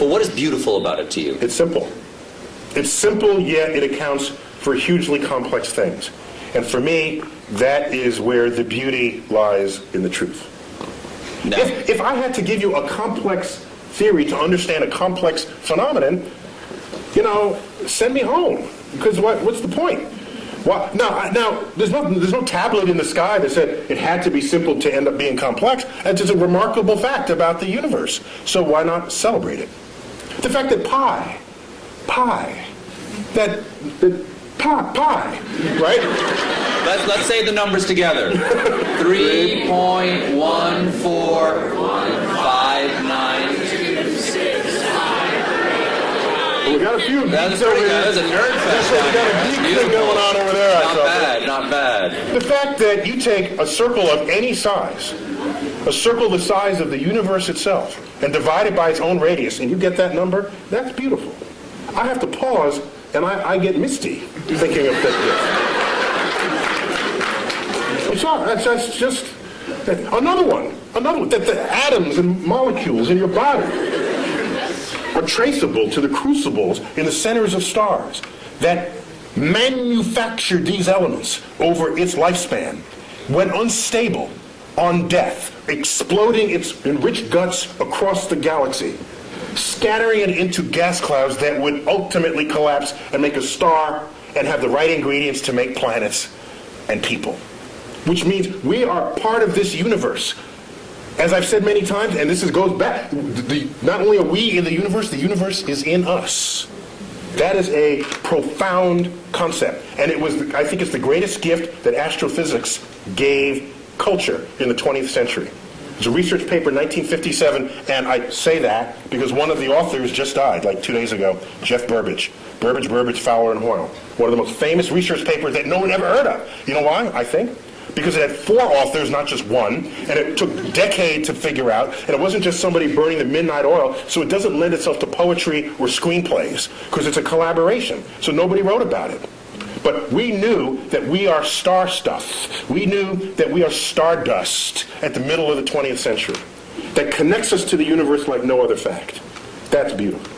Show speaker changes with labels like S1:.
S1: But what is beautiful about it to you?
S2: It's simple. It's simple, yet it accounts for hugely complex things. And for me, that is where the beauty lies in the truth.
S1: Now,
S2: If, if I had to give you a complex theory to understand a complex phenomenon, you know, send me home. Because what, what's the point? Why, now, now there's, no, there's no tablet in the sky that said it had to be simple to end up being complex. That's just a remarkable fact about the universe. So why not celebrate it? The fact that pi, pi, that, that pi, pi, right?
S1: let's, let's say the numbers together. 3.1459.
S2: Got
S1: That's
S2: over
S1: pretty good. That's a nerd fest.
S2: We
S1: down
S2: got a thing going on over there. I
S1: Not bad, not bad.
S2: The fact that you take a circle of any size, a circle the size of the universe itself, and divide it by its own radius, and you get that number, that's beautiful. I have to pause, and I, I get misty thinking of that. I'm sorry, that's, that's just another one. Another one. That the atoms and molecules in your body are traceable to the crucibles in the centers of stars that manufactured these elements over its lifespan when unstable on death, exploding its enriched guts across the galaxy, scattering it into gas clouds that would ultimately collapse and make a star and have the right ingredients to make planets and people. Which means we are part of this universe. As I've said many times, and this is, goes back, the, not only are we in the universe, the universe is in us. That is a profound concept. And it was, I think it's the greatest gift that astrophysics gave culture in the 20th century. It's a research paper in 1957, and I say that because one of the authors just died like two days ago, Geoffrey Burbidge. Burbidge, Burbidge, Fowler, and Hoyle. One of the most famous research papers that no one ever heard of. You know why, I think? Because it had four authors, not just one, and it took decades to figure out, and it wasn't just somebody burning the midnight oil, so it doesn't lend itself to poetry or screenplays, because it's a collaboration, so nobody wrote about it. But we knew that we are star stuff. We knew that we are stardust at the middle of the 20th century that connects us to the universe like no other fact. That's beautiful.